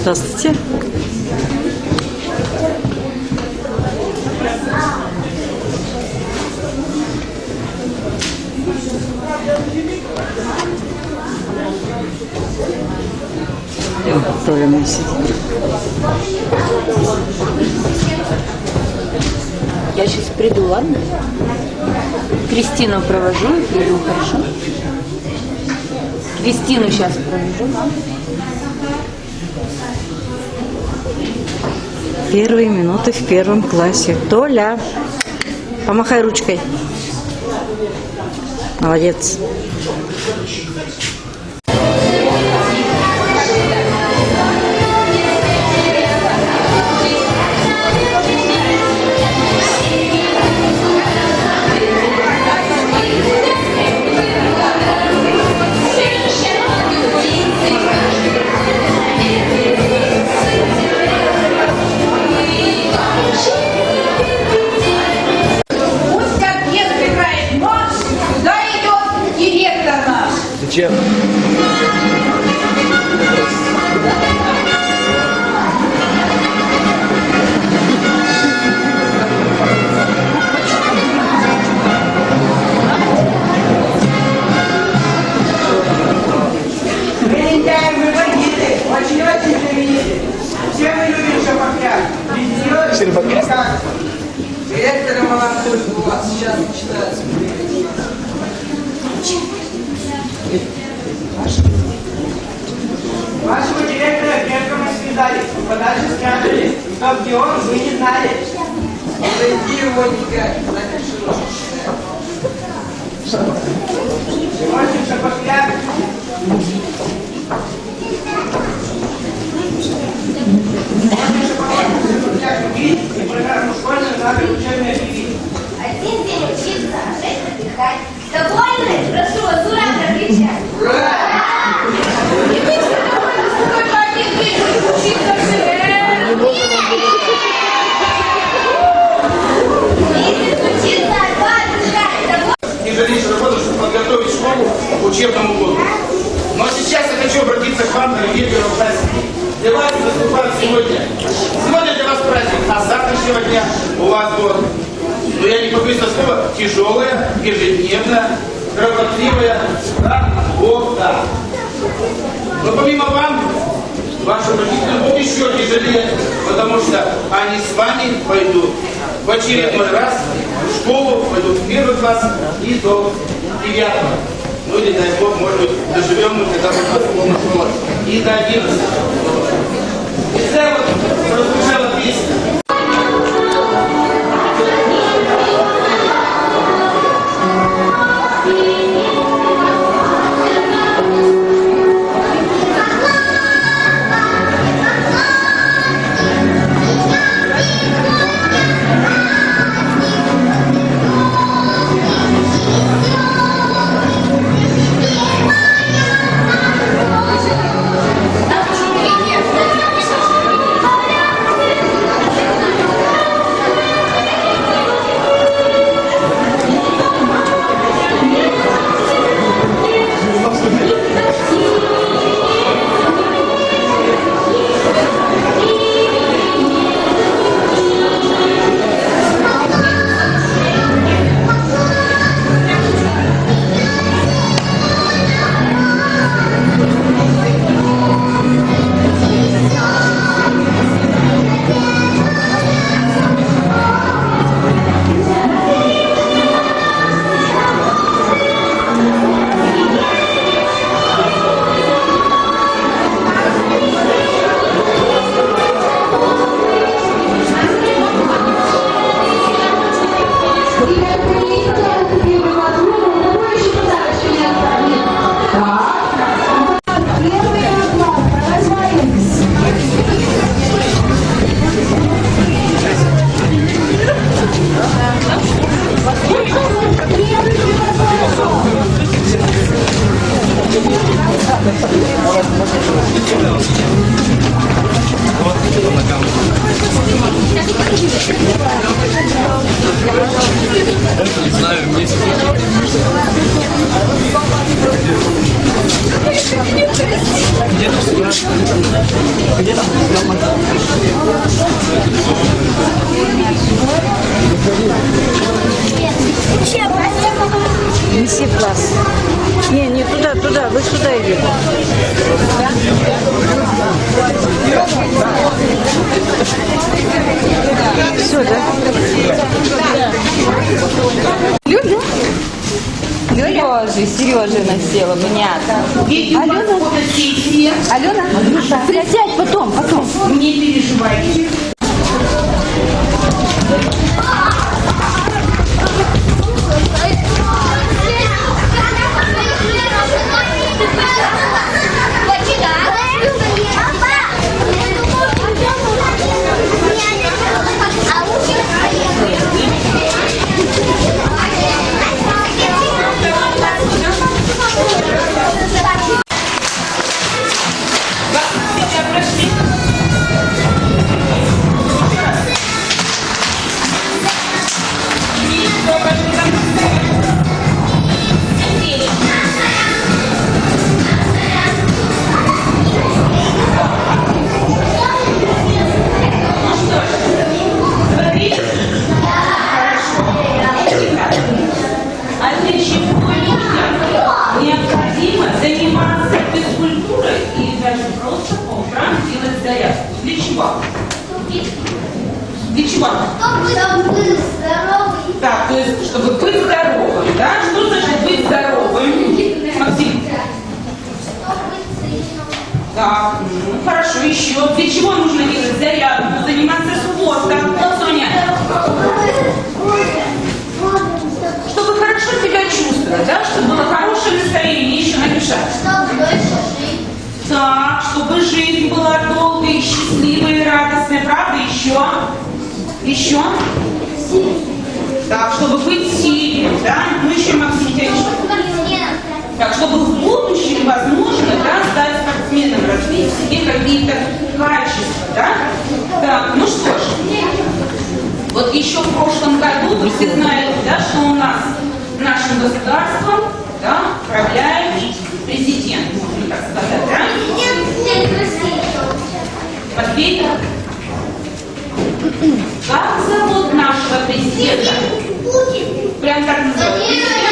Здравствуйте. Толя мой сидит. Я сейчас приду, ладно? Кристину провожу приду, хорошо? Кристину сейчас провожу. Первые минуты в первом классе. Толя, помахай ручкой. Молодец. Мы лентяи, мы бандиты, очень-очень знаменитые. Все мы шапокляк. Никак. Директора. Вашего директора крепко мы связали, подальше спрятали. Кто где он, вы не знали. Зайди его не гать, напишу. Сегодня шапокляк и программу школьную надо учебное. Один день учиться, а шесть отдыхать. Довольны? Прошу вас, ура, прокричать. И вы все довольны, что только один день будет учиться в ШВР. Месяц учиться, а два отдыхать. Довольны? тяжелейшую работу, чтобы подготовить школу к учебному году. Но сейчас я хочу обратиться к вам, дорогие первоклассники. Для вас выступает сегодня. Сегодня для вас праздник, а с завтрашнего дня у вас будет, побоюсь этого слова, тяжелая, ежедневная, кропотливая работа. Но помимо вам, вашим родителям будет еще тяжелее, потому что они с вами пойдут в очередной раз в школу, пойдут в первый класс и до девятого. Ну или, дай Бог, может быть, доживем мы, когда будет полная школа, и до одиннадцатого. И вот прозвучала песня. Неси класс. Не, не туда, туда, вы сюда идете. Все, да? Сережа, Сережа насела, понятно. Алена? Алена? Присядь потом, потом. Не переживайте. Еще. Для чего нужно делать зарядку? Заниматься спортом. Соня, чтобы хорошо себя чувствовать, да? Чтобы было хорошее настроение, еще написать. Так, чтобы жизнь была долгой, счастливой радостной, правда? Еще? Еще? Так, чтобы быть сильным, да? Ну еще, Максим, тебя еще? Так, чтобы в будущем, возможно, да, стать спортсменом, развить в себе какие-то качества, да? Так, ну что ж, вот еще в прошлом году вы все знаете, да, что у нас нашим государством, да, управляет президент, можно так сказать, да? Матвей, как зовут нашего президента? Прям так называют.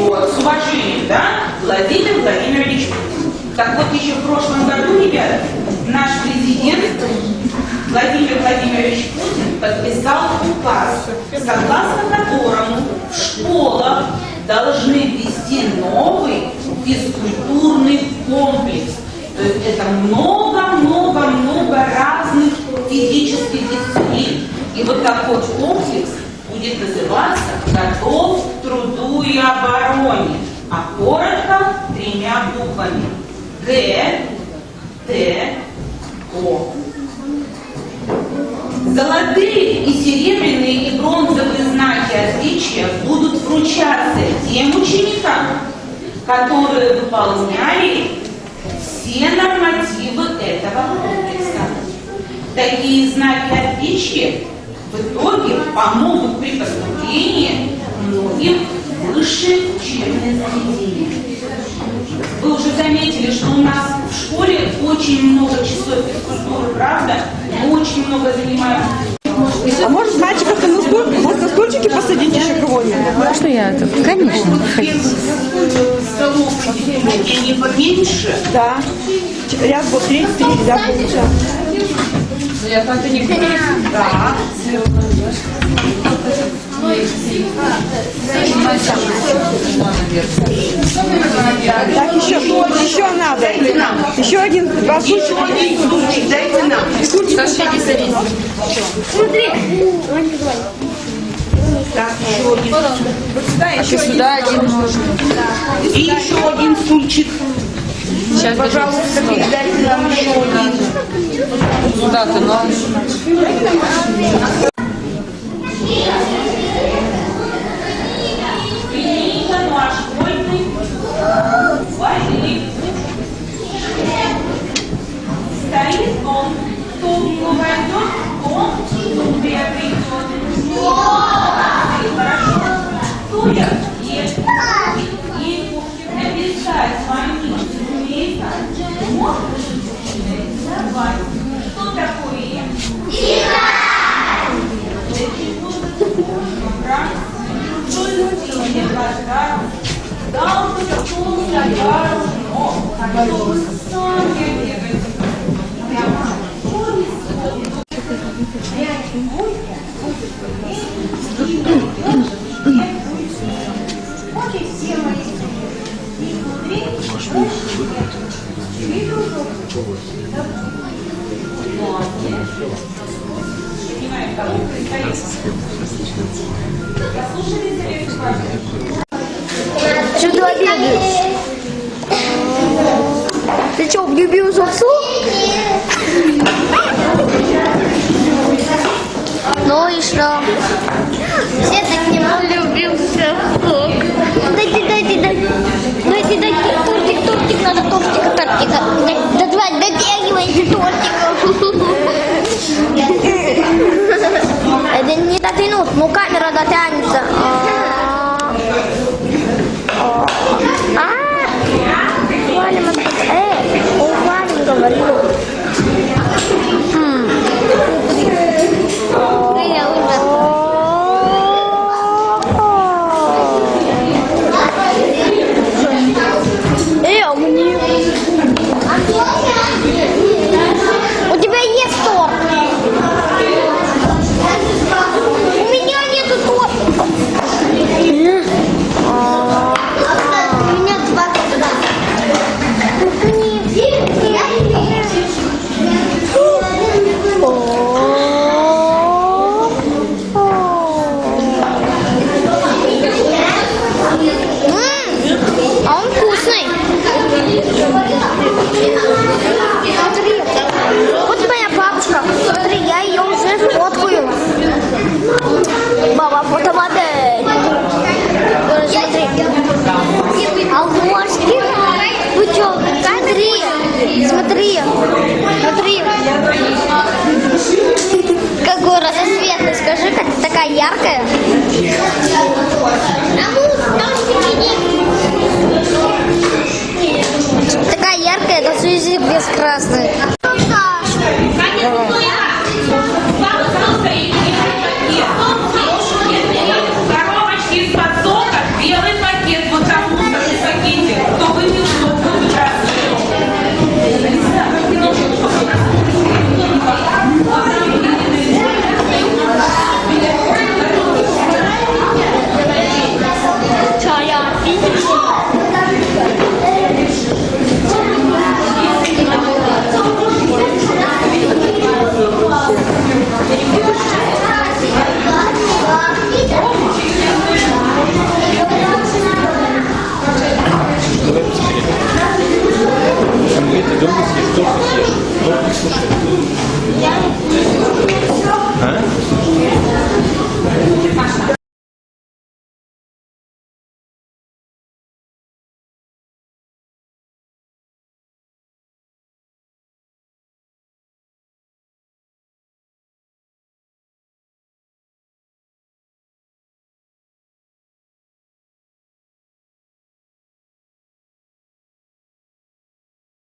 Вот, с уважением, да? Владимир Владимирович Путин. Так вот, еще в прошлом году, ребята, наш президент Владимир Владимирович Путин подписал указ, согласно которому в школах должны ввести новый физкультурный комплекс. То есть это много-много-много разных физических дисциплин. И вот такой комплекс будет называться «Готов к труду и обороне», а коротко тремя буквами Г, Т, О. Золотые и серебряные и бронзовые знаки отличия будут вручаться тем ученикам, которые выполняли все нормативы этого комплекса. Такие знаки отличия в итоге помогут при поступлении многим высшие учебные заведения. Вы уже заметили, что у нас в школе очень много часов физкультуры, правда? Мы очень много занимаемся. А может мальчиков на, стул, на стульчике посадить еще кого-нибудь? Можно я это? Конечно. Столов не поменьше. Да. Ч- Ряд вот третий, три, да, получается. Да. Так, еще, еще надо. Еще один, стульчика. Дайте нам. Так, еще один. Сюда один. И еще один стульчик. Сейчас, пожалуйста, передайте нам еще один. Куда-то, Что ты обедаешь? Ты что, влюбился за суп? Ну и что? Все так не влюбился в суп. Жаркое? Такая яркая, это сузик без красной.